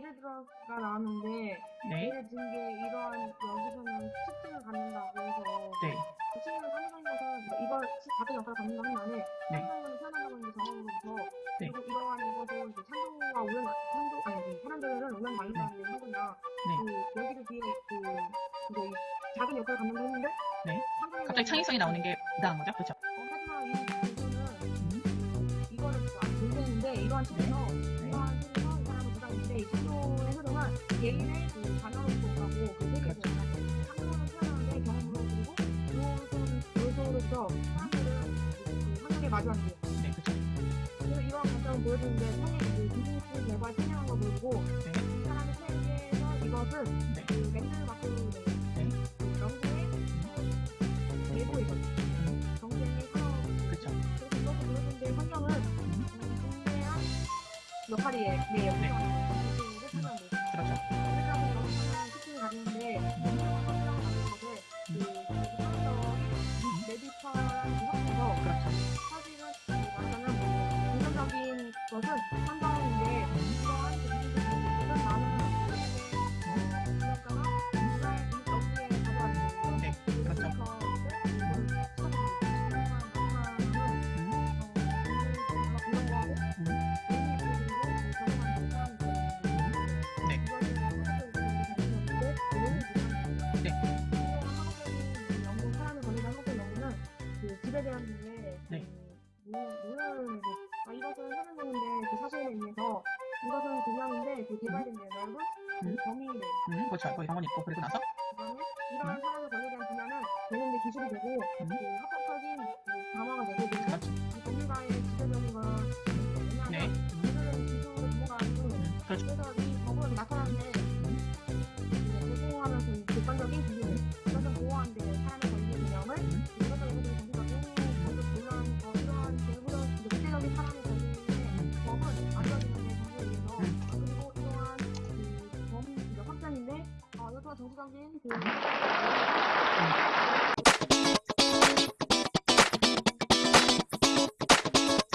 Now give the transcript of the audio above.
결과가 나왔는데 네. 예를 든 게 이러한 여기서는 특징을 갖는다고 해서 네. 그 친구는 사무적인 것은 뭐 이걸 작은 역할을 갖는다 한 다음에 네. 사람을 태어난다고 하는 게 정황으로부터 네. 그리고 이러한 이것을 이제 창조가 오는 창조 아니 그 사람들을 오는 말린다는 게 하거나 그 여기를 뒤에 그 이제 이 작은 역할을 갖는다 했는데 네. 갑자기 창의성이 나오는 게 이상한 거죠? 그렇죠? 어, 하지만 이 교수는 음. 이거를 안 모르겠는데 이러한 측에서 개인의 그 자녀로서 가고 그 세계에서 그렇죠. 창조는 태어나는데 경험으로 그리고 요소는 요소로서 사람들은 그 환경에 마주하는 게 네, 그렇죠. 그래서 이러한 관점을 보여주는데 성의 그 비즈니스 결과에 참여한 거 보여주고 네. 이 사람의 세계에서 이것은 네. 그 맨들 마크의 네. 그 영국의 어, 내부에서 음. 경쟁의 산업 그렇죠. 그래서 이것을 보여주는데 환경은 음. 음, 중대한 역할이에요. 네, 역할을 하 그 대한 문제, 네. 문을 아 이것은 현행적인데 그 사실에 의해서 이것은 그냥인데 그 개발된 내용은 그 음. 범위를 음. 그렇죠. 거기 병원 있고 그리고 나서 그다음에 이러한 사람을 걸리게 한 분야는 되는데 기술이 되고 음. 그 합법적인 그 강화가 되고 그리고 법률가의 지배적인 건 네. 왜냐하면 음. 기술은 기술을 넘어가고 음. 그렇죠. 그래서 그 범위 그 확장인